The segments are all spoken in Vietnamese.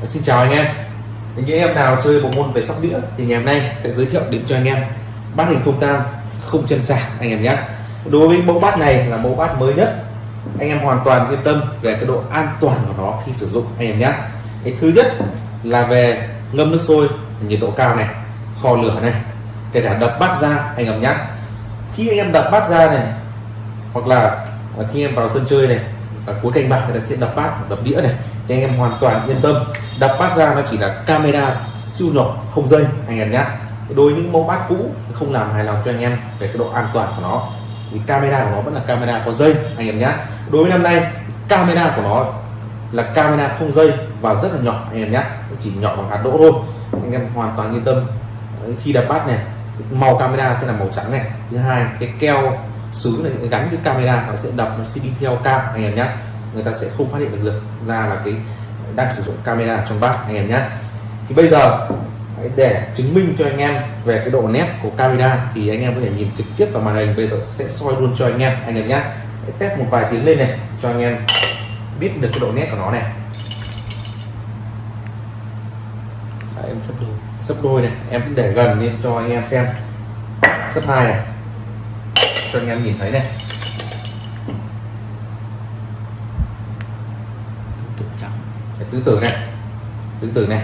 Ờ, xin chào anh em. Những em nào chơi bộ môn về sóc đĩa thì ngày hôm nay sẽ giới thiệu đến cho anh em bát hình không tang không chân sạc anh em nhé. Đối với mẫu bát này là mẫu bát mới nhất. Anh em hoàn toàn yên tâm về cái độ an toàn của nó khi sử dụng anh em nhé. Cái thứ nhất là về ngâm nước sôi, nhiệt độ cao này, kho lửa này, kể cả đập bát ra anh em nhé. Khi anh em đập bát ra này, hoặc là khi em vào sân chơi này ở cuối kênh bạc người ta sẽ đập bát, đập đĩa này. Thì anh em hoàn toàn yên tâm. Đập bát ra nó chỉ là camera siêu nhỏ, không dây, anh em nhé. Đối với những mẫu bát cũ không làm hài lòng cho anh em về cái độ an toàn của nó. Thì camera của nó vẫn là camera có dây, anh em nhé. Đối với năm nay, camera của nó là camera không dây và rất là nhỏ, anh em nhé. Chỉ nhỏ bằng hạt đỗ thôi. Anh em hoàn toàn yên tâm. Khi đập bát này, màu camera sẽ là màu trắng này. Thứ hai, cái keo sứ này gắn với camera nó sẽ đập nó sẽ đi theo cam anh em nhé người ta sẽ không phát hiện được ra là cái đang sử dụng camera trong bát anh em nhé thì bây giờ để chứng minh cho anh em về cái độ nét của camera thì anh em có thể nhìn trực tiếp vào màn hình. Bây giờ sẽ soi luôn cho anh em anh em nhé test một vài tiếng lên này cho anh em biết được cái độ nét của nó này. Đấy, em sắp đôi. Sắp đôi này em để gần lên cho anh em xem. Sắp hai này cho anh em nhìn thấy này. Tứ tử này. Tứ tử này.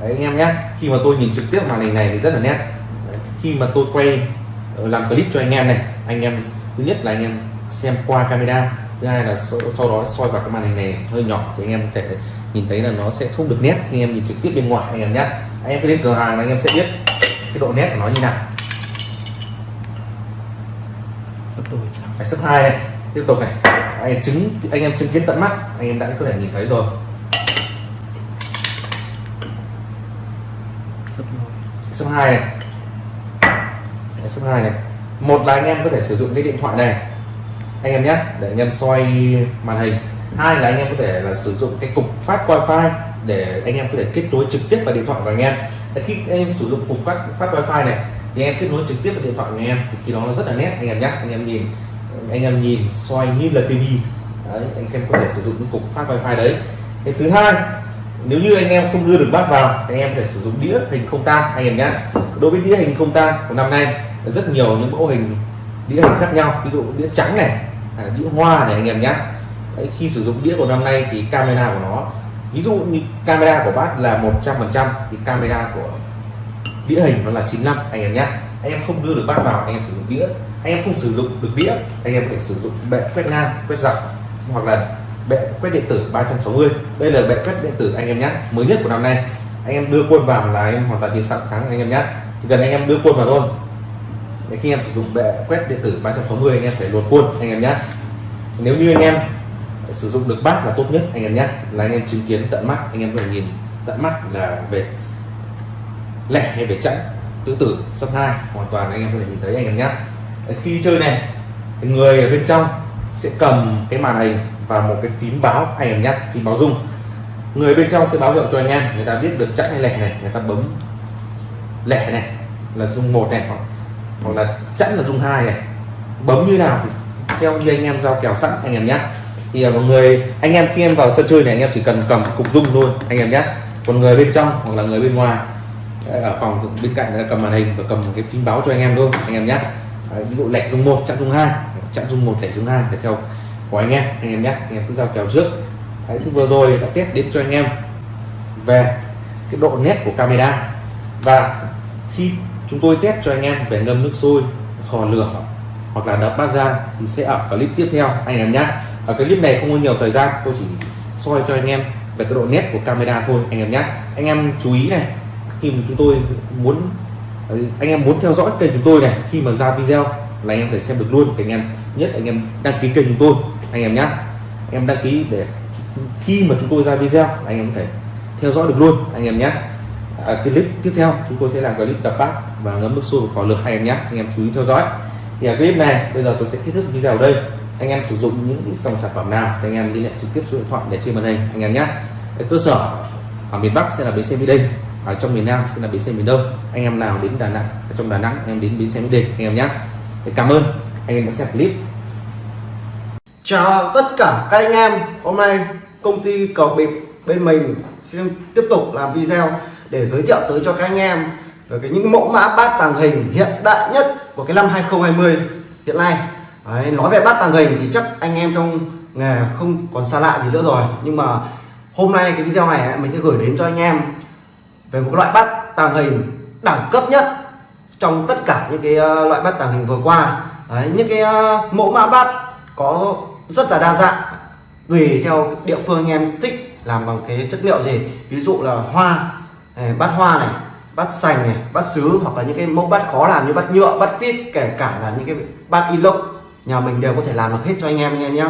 Đấy, anh em nhé. Khi mà tôi nhìn trực tiếp màn hình này thì rất là nét. Đấy, khi mà tôi quay ờ, làm clip cho anh em này anh em thứ nhất là anh em xem qua camera thứ hai là sau, đó soi vào cái màn hình này hơi nhỏ thì anh em có thể nhìn thấy là nó sẽ không được nét khi em nhìn trực tiếp bên ngoài anh em nhé. Anh em cứ đến cửa hàng là anh em sẽ biết cái độ nét của nó như nào phải sấp hai này. Tiếp tục này. Anh em chứng anh em chứng kiến tận mắt. Anh em đã có thể nhìn thấy rồi. Sấp hai. Này. Sấp hai này. Một là anh em có thể sử dụng cái điện thoại này. Anh em nhé để anh em soi màn hình. Hai là anh em có thể là sử dụng cái cục phát wifi để anh em có thể kết nối trực tiếp vào điện thoại của anh em. Khi anh em sử dụng cục phát phát wifi này thì em kết nối trực tiếp vào điện thoại của anh em thì khi đó nó rất là nét. Anh em nhé anh em nhìn anh em nhìn soi như là tivi đấy, anh em có thể sử dụng những cục phát wifi đấy. Cái thứ hai nếu như anh em không đưa được bát vào anh em có thể sử dụng đĩa hình không tang anh em nhé. Đối với đĩa hình không tang của năm nay rất nhiều những mẫu hình đĩa hình khác nhau. Ví dụ đĩa trắng này đĩa hoa này anh em nhé. Đấy, khi sử dụng đĩa của năm nay thì camera của nó ví dụ như camera của bát là 100% thì camera của đĩa hình nó là 95 anh em nhé anh em không đưa được bát vào anh em sử dụng đĩa anh em không sử dụng được đĩa anh em có thể sử dụng bệ quét ngang quét dọc hoặc là bệ quét điện tử 360 đây là bệ quét điện tử anh em nhé mới nhất của năm nay anh em đưa quân vào là em hoàn toàn chiến sẵn thắng anh em nhé chỉ cần anh em đưa quân vào thôi để khi em sử dụng bệ quét điện tử 360 anh em phải luồn quân anh em nhé nếu như anh em sử dụng được bát là tốt nhất anh em nhé là anh em chứng kiến tận mắt anh em có thể nhìn tận mắt là về lẻ hay về trận tứ tử sấp hai. Hoàn toàn anh em có thể nhìn thấy anh em nhé. Khi chơi này người ở bên trong sẽ cầm cái màn hình và một cái phím báo anh em nhé phím báo rung. Người bên trong sẽ báo hiệu cho anh em người ta biết được chắc hay lẻ này người ta bấm lẻ này là rung một này hoặc, hoặc là chẵn là rung hai này. Bấm như nào thì theo như anh em giao kèo sẵn anh em nhé. Thì à, mọi người anh em khi em vào sân chơi này anh em chỉ cần cầm cục rung thôi anh em nhé. Còn người bên trong hoặc là người bên ngoài ở phòng bên cạnh là cầm màn hình và cầm cái phím báo cho anh em thôi anh em nhé. Ví dụ lẻ rung một chặn rung hai chặn rung một lẻ rung hai để theo của anh em anh em nhé. Anh em cứ giao kèo trước. Đấy, thì vừa rồi đã test đến cho anh em về cái độ nét của camera. Và khi chúng tôi test cho anh em về ngâm nước sôi khò lửa hoặc là đập bát ra thì sẽ ở clip tiếp theo anh em nhé. Ở cái clip này không có nhiều thời gian tôi chỉ soi cho anh em về cái độ nét của camera thôi anh em nhé. Anh em chú ý này khi mà chúng tôi muốn ờ, anh em muốn theo dõi kênh chúng tôi này khi mà ra video là anh em để xem được luôn anh em nhất anh em đăng ký kênh chúng tôi anh em nhé em đăng ký để khi mà chúng tôi ra video anh em có thể theo dõi được luôn anh em nhé à, clip tiếp theo chúng tôi sẽ làm clip đập bát và ngấm nước sôi vào lượt hai em nhé anh em chú ý theo dõi. Thì ở clip này bây giờ tôi sẽ kết thúc video ở đây. Anh em sử dụng những cái dòng sản phẩm nào thì anh em liên hệ trực tiếp số điện thoại để trên màn hình anh em nhé cơ sở ở miền Bắc sẽ là bến xe Mỹ Đình ở trong miền Nam sẽ là bến xe miền Đông. Anh em nào đến Đà Nẵng ở trong Đà Nẵng anh em đến bến xe Mỹ Đình anh em nhé. Cảm ơn. Anh em đã xem clip. Chào tất cả các anh em. Hôm nay công ty cầu bịp bên mình xin tiếp tục làm video để giới thiệu tới cho các anh em về cái những mẫu mã bát tàng hình hiện đại nhất của cái năm 2020 hiện nay. Đấy, nói về bát tàng hình thì chắc anh em trong nghề không còn xa lạ gì nữa rồi. Nhưng mà hôm nay cái video này mình sẽ gửi đến cho anh em về một loại bát tàng hình đẳng cấp nhất trong tất cả những cái ờ, loại bát tàng hình vừa qua. Đấy, những cái ờ, mẫu mã bát có rất là đa dạng tùy theo địa phương anh em thích làm bằng cái chất liệu gì. Ví dụ là hoa này, bát hoa này bát sành này bát sứ hoặc là những cái mẫu bát khó làm như bát nhựa bát phít kể cả là những cái bát inox nhà mình đều có thể làm được hết cho anh em anh em. Nhé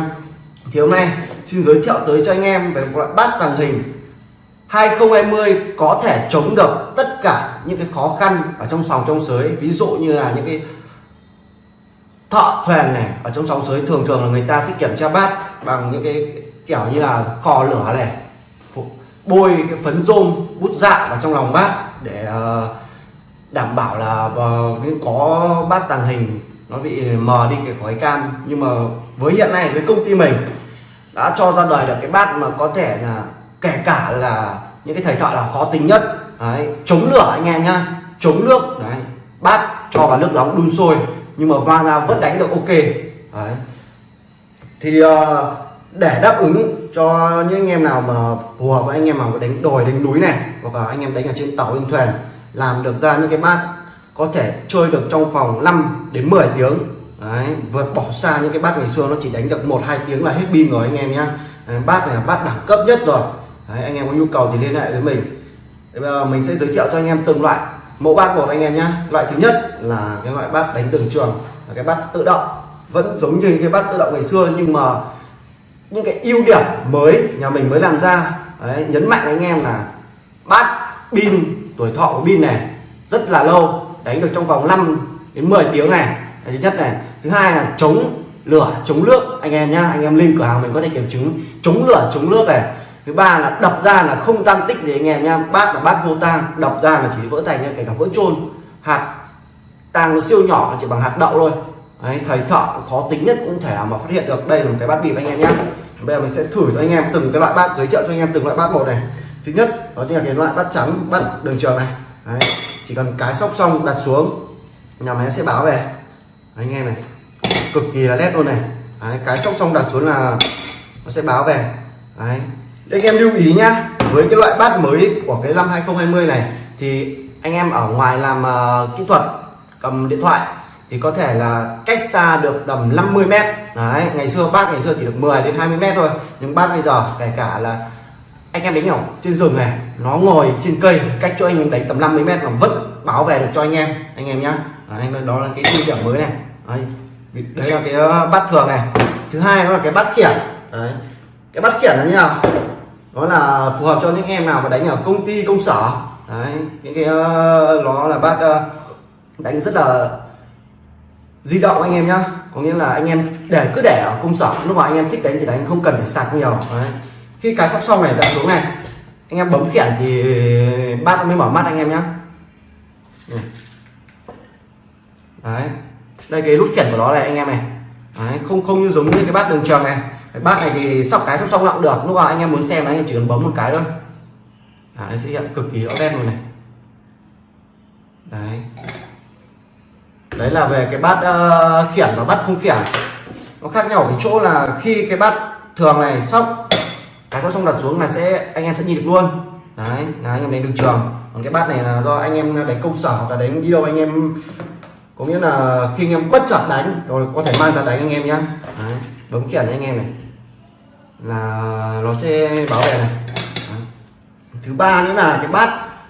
thì hôm nay xin giới thiệu tới cho anh em về một loại bát tàng hình 2020 có thể chống được tất cả những cái khó khăn ở trong sòng trong sới. Ví dụ như là những cái thợ thuyền này, ở trong sòng sới thường thường là người ta sẽ kiểm tra bát bằng những cái kiểu như là kho lửa này bôi cái phấn rôm, bút dạ vào trong lòng bát để ờ, đảm bảo là ờ, có bát tàng hình nó bị mờ đi cái khói cam. Nhưng mà với hiện nay, với công ty mình, đã cho ra đời được cái bát mà có thể là kể cả là những cái thầy thợ là khó tính nhất. Đấy, chống lửa anh em nhá. Chống nước. Đấy bát cho vào nước nóng đun sôi. Nhưng mà va ra vẫn đánh được ok. Đấy. Thì uh, để đáp ứng cho những anh em nào mà phù hợp với anh em mà đánh đồi đánh núi này hoặc là anh em đánh ở trên tàu trên thuyền làm được ra những cái bát có thể chơi được trong vòng 5 đến 10 tiếng. Đấy vượt bỏ xa những cái bát ngày xưa nó chỉ đánh được một hai tiếng là hết pin rồi anh em nhá. Bát này là bát đẳng cấp nhất rồi đấy, anh em có nhu cầu thì liên hệ với mình. Bây giờ mình sẽ giới thiệu cho anh em từng loại. Mẫu bát một anh em nhé loại thứ nhất là cái loại bát đánh từng trường là cái bát tự động. Vẫn giống như cái bát tự động ngày xưa nhưng mà những cái ưu điểm mới nhà mình mới làm ra. Đấy, nhấn mạnh anh em là bát pin tuổi thọ của pin này rất là lâu đánh được trong vòng 5 đến 10 tiếng này. Thứ nhất này. Thứ hai là chống lửa chống nước. Anh em nhá anh em lên cửa hàng mình có thể kiểm chứng. Chống lửa chống nước này thứ ba là đập ra là không tăng tích gì anh em nha bát là bát vô tang đập ra là chỉ vỡ thành như kể cả vỡ trôn hạt tang nó siêu nhỏ chỉ bằng hạt đậu thôi. Đấy, thầy thợ khó tính nhất cũng thể nào mà phát hiện được. Đây là một cái bát bịp anh em nhé bây giờ mình sẽ thử cho anh em từng cái loại bát giới thiệu cho anh em từng loại bát một này. Thứ nhất đó chính là cái loại bát trắng bẩn đường trường này. Đấy, chỉ cần cái sóc xong đặt xuống nhà máy sẽ báo về. Đấy, anh em này cực kỳ là nét luôn này. Đấy, cái sóc xong đặt xuống là nó sẽ báo về. Đấy, anh em lưu ý nhá với cái loại bát mới của cái năm 2020 này thì anh em ở ngoài làm uh, kỹ thuật cầm điện thoại thì có thể là cách xa được tầm 50 mét. Đấy ngày xưa bát ngày xưa chỉ được 10 đến 20 mét thôi nhưng bát bây giờ kể cả là anh em đánh nhỏ trên rừng này nó ngồi trên cây cách cho anh em đánh tầm 50 mét là vẫn báo về được cho anh em anh em nhá. Anh đó là cái ưu điểm mới này. Đấy, đấy là cái ờ, bát thường này. Thứ hai đó là cái bát khiển. Đấy cái bát khiển là như nào? Đó là phù hợp cho những em nào mà đánh ở công ty công sở. Đấy những cái uh, nó là bát uh, ờ, đánh rất là di động anh em nhá. Có nghĩa là anh em để cứ để ở công sở lúc mà anh em thích đánh thì đánh không cần phải sạc nhiều. Đấy. khi cái sóc xong này đã xuống này anh em bấm khiển thì bát mới mở mắt anh em nhá. Đấy. Đây cái nút khiển của nó này anh em này. Đấy. không không như giống như cái bát đường trường này bát này thì sóc cái sóc xong cũng được. Lúc nào anh em muốn xem anh em chỉ cần bấm một cái thôi. À, nó sẽ hiện cực kỳ rõ đen luôn này. Đấy. Đấy là về cái bát uh, khiển và bát không khiển. Nó khác nhau ở cái chỗ là khi cái bát thường này sóc cái sóc xong đặt xuống là sẽ anh em sẽ nhìn được luôn. Đấy là anh em đánh được trường. Còn cái bát này là do anh em đánh công sở hoặc là đánh đi đâu anh em có nghĩa là khi anh em bất chợt đánh rồi có thể mang ra đánh anh em nhé. đấy, Vâng, bấm khiển anh em này. Là nó sẽ báo về này. Đó. thứ ba nữa là cái bát,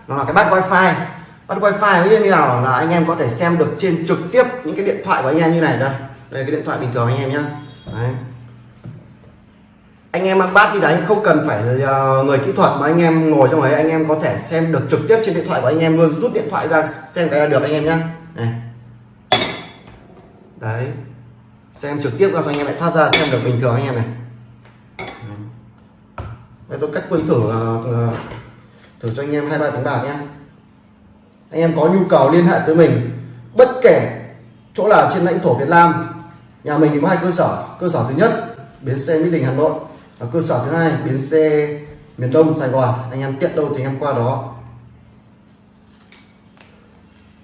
nó là cái bát wifi. Bắt wifi như nào là anh em có thể xem được trên trực tiếp những cái điện thoại của anh em như này đây. Đây cái điện thoại bình thường anh em nhá. Anh em ăn bát đi đấy, không cần phải ờ, người kỹ thuật mà anh em ngồi trong ấy, anh em có thể xem được trực tiếp trên điện thoại của anh em luôn. Rút điện thoại ra xem cái là được anh em nhá. Này. Đấy xem trực tiếp ra cho anh em lại thoát ra xem được bình thường anh em này. Đây tôi cách quân thử ờ, ờ, thử cho anh em hai ba tiếng bạc nhé anh em có nhu cầu liên hệ tới mình, bất kể chỗ nào trên lãnh thổ Việt Nam, nhà mình thì có hai cơ sở cơ sở thứ nhất, bến xe Mỹ Đình, Hà Nội, và cơ sở thứ hai, bến xe miền Đông, Sài Gòn. Anh em tiện đâu thì anh em qua đó.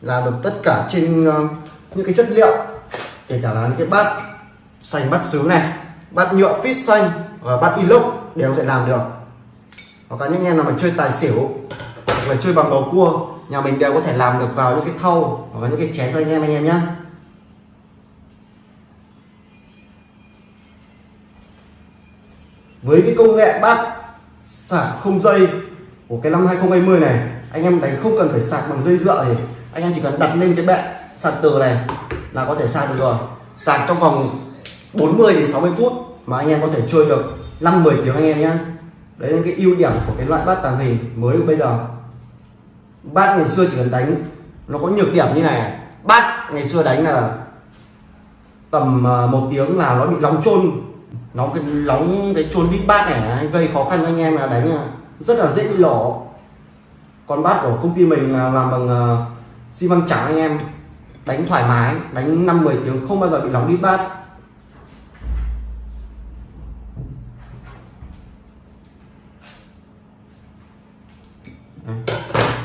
Làm được tất cả trên ờ, những cái chất liệu kể cả là những cái bát xanh, bát sứ này, bát nhựa fit xanh và bát inox đều có thể làm được. Hoặc là những em nào mà chơi tài xỉu, hoặc là chơi bằng bầu cua, nhà mình đều có thể làm được vào những cái thau hoặc là những cái chén cho anh em anh em nhé với cái công nghệ bát sạc không dây của cái năm 2020 này, anh em đánh không cần phải sạc bằng dây dựa gì. Anh em chỉ cần đặt lên cái bệ sạc từ này là có thể sạc được rồi. Sạc trong vòng 40 đến 60 phút mà anh em có thể chơi được 5 10 tiếng anh em nhé đấy là cái ưu điểm của cái loại bát tàng hình mới bây giờ. Bát ngày xưa chỉ cần đánh, nó có nhược điểm như này. Bát ngày xưa đánh là tầm à, một tiếng là nó bị nóng trôn nóng cái nóng cái trôn bít bát này gây khó khăn cho anh em là đánh à, rất là dễ bị lổ còn bát của công ty mình là làm bằng à, xi măng trắng anh em đánh thoải mái, đánh 5 10 tiếng không bao giờ bị nóng đi bát.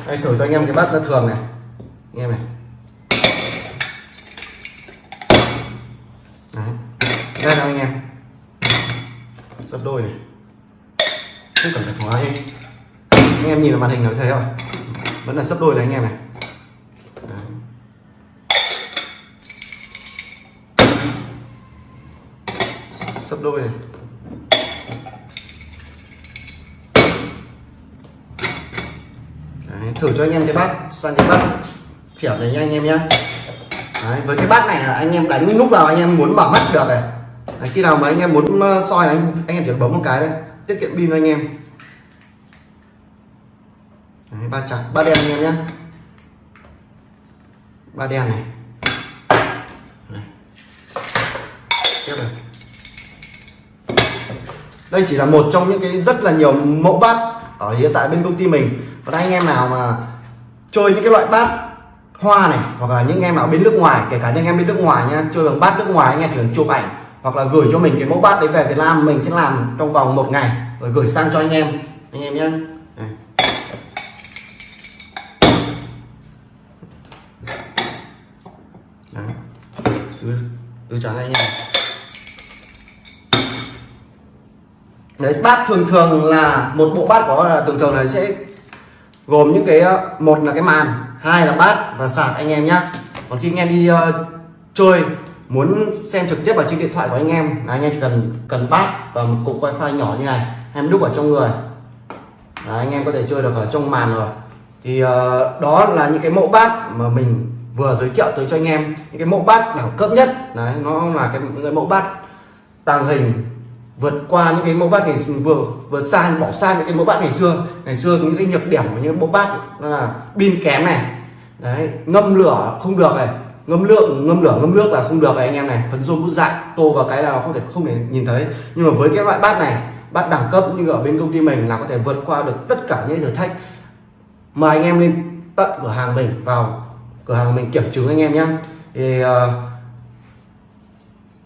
Đây, thử cho anh em cái bát thường này. Anh em này. Đấy. đây là anh em. Sắp đôi này. Không cần phải khóa anh em nhìn vào màn hình nó thấy không vẫn là sắp đôi này anh em này. Sấp đôi này. Đấy, thử cho anh em cái bát sang cái bát kiểu này nha anh em nhé Đấy, với cái bát này là anh em đánh lúc nào anh em muốn bảo mắt được này. Đấy, khi nào mà anh em muốn ờ, soi này, anh, anh em chỉ bấm một cái đây tiết kiệm pin anh em. Đấy, ba trắng ba đen anh em nhé ba đen này. Đấy. tiếp này đây chỉ là một trong những cái rất là nhiều mẫu bát ở hiện tại bên công ty mình. Còn anh em nào mà chơi những cái loại bát hoa này hoặc là những em nào bên nước ngoài kể cả những em bên nước ngoài nha chơi bằng bát nước ngoài anh em chỉ cần chụp ảnh hoặc là gửi cho mình cái mẫu bát đấy về Việt Nam mình sẽ làm trong vòng một ngày rồi gửi sang cho anh em. Anh em nhé Đấy. Từ, từ trắng anh em. Đấy bát thường thường là một bộ bát có là thường thường là sẽ gồm những cái ờ, một là cái màn hai là bát và sạc anh em nhé còn khi anh em đi uh, chơi muốn xem trực tiếp vào trên điện thoại của anh em là anh em chỉ cần cần bát và một cục wifi nhỏ như này em đúc ở trong người. Là anh em có thể chơi được ở trong màn rồi. Thì uh, đó là những cái mẫu bát mà mình vừa giới thiệu tới cho anh em. Những cái mẫu bát đẳng cấp nhất đấy nó là cái, cái mẫu bát tàng hình vượt qua những cái mẫu bát ngày vừa vừa xa bỏ xa những cái mẫu bát ngày xưa. Ngày xưa những cái nhược điểm của những mẫu bát nó là pin kém này. Đấy ngâm lửa không được này. Ngâm lượng ngâm lửa ngâm nước là không được này anh em này. Phấn rôm bút dại tô vào cái là không thể không thể nhìn thấy. Nhưng mà với cái loại bát này bát đẳng cấp như ở bên công ty mình là có thể vượt qua được tất cả những thử thách. Mời anh em lên tận cửa hàng mình vào cửa hàng mình kiểm chứng anh em nhé. Thì uh,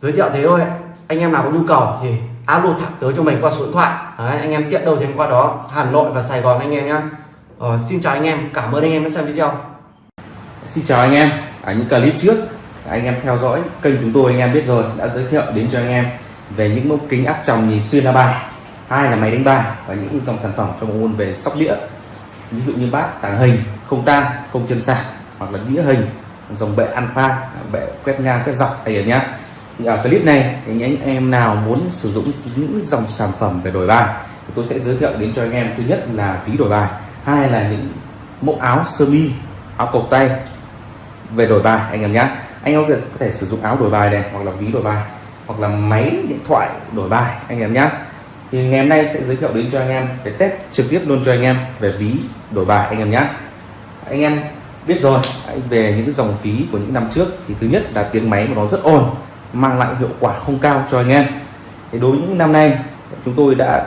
giới thiệu thế thôi. Anh em nào có nhu cầu thì alo thẳng tới cho mình qua số điện thoại. Đấy, anh em tiện đâu thì qua đó. Hà Nội và Sài Gòn anh em nhé ờ, xin chào anh em. Cảm ơn anh em đã xem video. Xin chào anh em. Ở những clip trước anh em theo dõi kênh chúng tôi anh em biết rồi đã giới thiệu đến cho anh em về những mẫu kính áp tròng nhìn xuyên la bài. Hai là máy đánh bài và những dòng sản phẩm trong môn về sóc đĩa. Ví dụ như bát tàng hình không tang không chân sạc hoặc là đĩa hình dòng bệ alpha bệ quét ngang quét dọc thầy nhá ở clip này thì anh em nào muốn sử dụng những dòng sản phẩm về đổi bài thì tôi sẽ giới thiệu đến cho anh em. Thứ nhất là ví đổi bài, hai là những mẫu áo sơ mi, áo cộc tay về đổi bài, anh em nhé anh em có thể sử dụng áo đổi bài này hoặc là ví đổi bài hoặc là máy điện thoại đổi bài, anh em nhé thì ngày hôm nay sẽ giới thiệu đến cho anh em cái test trực tiếp luôn cho anh em về ví đổi bài, anh em nhé anh em biết rồi về những dòng phí của những năm trước thì thứ nhất là tiếng máy của nó rất ồn mang lại hiệu quả không cao cho anh em. Thì đối với những năm nay, chúng tôi đã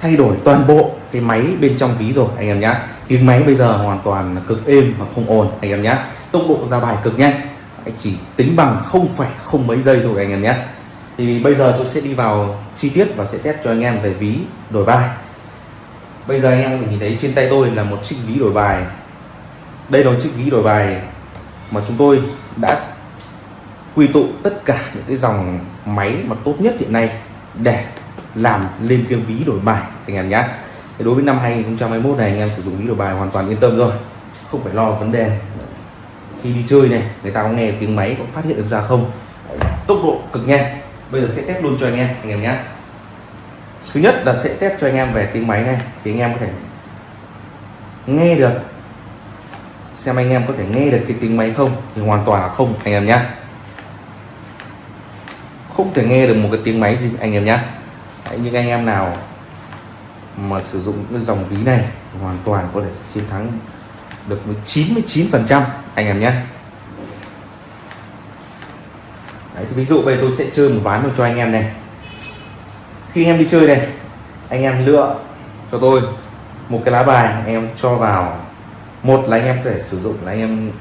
thay đổi toàn bộ cái máy bên trong ví rồi, anh em nhé tiếng máy bây giờ hoàn toàn cực êm và không ồn, anh em nhé tốc độ ra bài cực nhanh, anh chỉ tính bằng không phải không mấy giây thôi, anh em nhé thì bây giờ tôi sẽ đi vào chi tiết và sẽ test cho anh em về ví đổi bài. Bây giờ anh em mình nhìn thấy trên tay tôi là một chiếc ví đổi bài. Đây là một chiếc ví đổi bài mà chúng tôi đã quy tụ tất cả những cái dòng máy mà tốt nhất hiện nay để làm lên cái ví đổi bài, anh em nhé đối với năm 2021 này, anh em sử dụng ví đổi bài hoàn toàn yên tâm rồi. Không phải lo vấn đề khi đi chơi này, người ta có nghe tiếng máy, có phát hiện được ra không. Tốc độ cực nhanh. Bây giờ sẽ test luôn cho anh em anh em nhé thứ nhất là sẽ test cho anh em về tiếng máy này, thì anh em có thể nghe được. Xem anh em có thể nghe được cái tiếng máy không, thì hoàn toàn là không, anh em nhé không thể nghe được một cái tiếng máy gì. Anh em nhé những nhưng anh em nào mà sử dụng cái dòng ví này hoàn toàn có thể chiến thắng được 99 phần trăm. Anh em nhé Đấy, ví dụ bây tôi sẽ chơi một ván cho anh em này. Khi em đi chơi này anh em lựa cho tôi một cái lá bài anh em cho vào. Một là anh em có thể sử dụng là anh em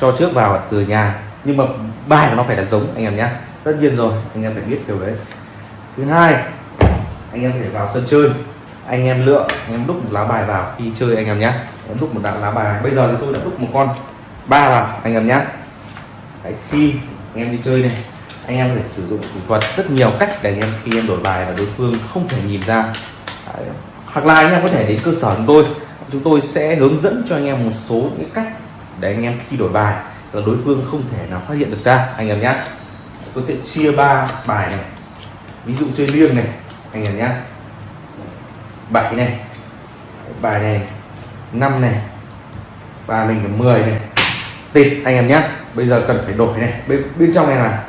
cho trước vào từ nhà. Nhưng mà bài của nó phải là giống anh em nhé tất nhiên rồi anh em phải biết điều đấy thứ hai anh em phải vào sân chơi anh em lựa anh em đúc một lá bài vào khi chơi anh em nhé em đúc một đạn lá bài bây giờ thì tôi đã đúc một con ba vào anh em nhé đấy, khi anh em đi chơi này anh em phải sử dụng thủ thuật rất nhiều cách để anh em khi em đổi bài và đối phương không thể nhìn ra đấy. hoặc là anh em có thể đến cơ sở chúng tôi chúng tôi sẽ hướng dẫn cho anh em một số những cách để anh em khi đổi bài là đối phương không thể nào phát hiện được ra anh em nhé tôi sẽ chia ba bài này. Ví dụ chơi liêng này anh em nhé. Bảy này bài này năm này và mình là 10 này. Tịt anh em nhé. Bây giờ cần phải đổi này. Bên, bên trong này là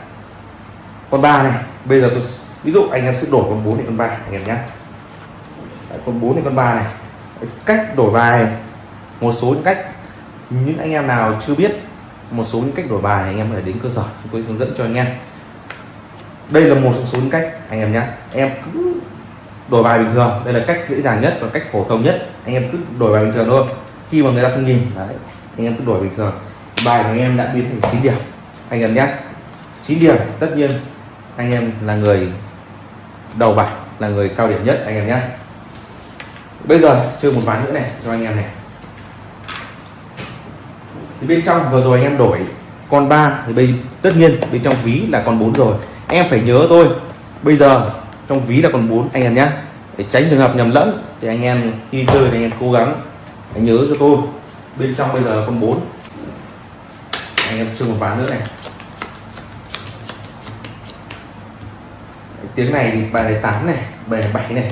con ba này bây giờ tôi ví dụ anh em sẽ đổi con 4 này con ba anh em nhé. Đấy, con 4 này con ba này. Cách đổi bài một số những cách. Những anh em nào chưa biết một số những cách đổi bài anh em phải đến cơ sở, chúng tôi hướng dẫn cho anh em. Đây là một trong số những cách, anh em nhé em cứ đổi bài bình thường, đây là cách dễ dàng nhất và cách phổ thông nhất. Anh em cứ đổi bài bình thường thôi. Khi mà người ta không nhìn, đấy, anh em cứ đổi bình thường. Bài của anh em đã biến thành 9 điểm, anh em nhé 9 điểm, tất nhiên, anh em là người đầu bài là người cao điểm nhất, anh em nhé bây giờ chơi một ván nữa này, cho anh em này thì bên trong vừa rồi anh em đổi con 3 thì bây, tất nhiên bên trong ví là con 4 rồi. Em phải nhớ tôi, bây giờ trong ví là con 4 anh em nhé để tránh trường hợp nhầm lẫn, thì anh em khi chơi thì anh em cố gắng anh nhớ cho tôi. Bên trong bây giờ là con 4 anh em chơi một ván nữa này. Tiếng này thì bài này 8 này, bài này 7 này.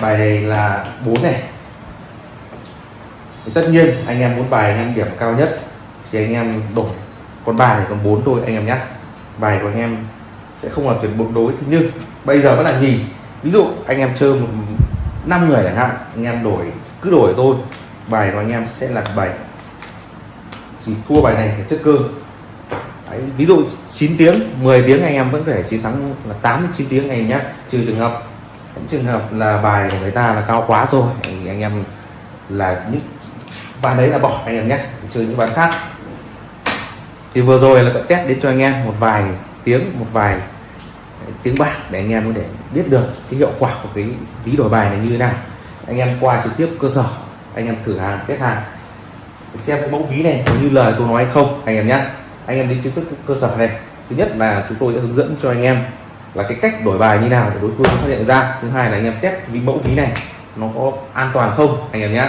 Bài này là 4 này tất nhiên anh em muốn bài anh em điểm cao nhất thì anh em đổi con bài này còn bốn thôi anh em nhé bài của anh em sẽ không là tuyệt bột đối thế nhưng bây giờ vẫn là nhì ví dụ anh em chơi một năm người chẳng hạn anh em đổi cứ đổi tôi bài của anh em sẽ là bài chỉ thua bài này thì chất cơ Đấy, ví dụ 9 tiếng 10 tiếng anh em vẫn có thể chiến thắng là 8 9 tiếng anh em nhé trừ trường hợp những trường hợp là bài của người ta là cao quá rồi thì anh em là những bàn đấy là bỏ anh em nhé chơi những bàn khác. Thì vừa rồi là test đến cho anh em một vài tiếng, một vài eh, tiếng bạc để anh em có thể biết được cái hiệu quả của cái ví đổi bài này như thế nào. Anh em qua trực tiếp cơ sở, anh em thử hàng, test hàng, xem cái mẫu ví này có như lời tôi nói hay không, anh em nhé. Anh em đi trực tiếp cơ sở này. Thứ nhất là chúng tôi sẽ hướng dẫn cho anh em là cái cách đổi bài như nào để đối phương phát hiện ra. Thứ hai là anh em test ví mẫu ví này nó có an toàn không, anh em nhé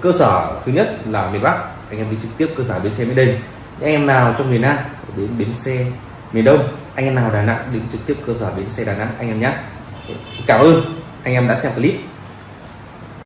cơ sở thứ nhất là miền Bắc. Anh em đi trực tiếp cơ sở bến xe miền Đông. Anh em nào trong miền Nam đến bến xe miền Đông, anh em nào Đà Nẵng đến trực tiếp cơ sở bến xe Đà Nẵng, anh em nhé. Cảm ơn. Anh em đã xem clip.